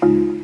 Bye.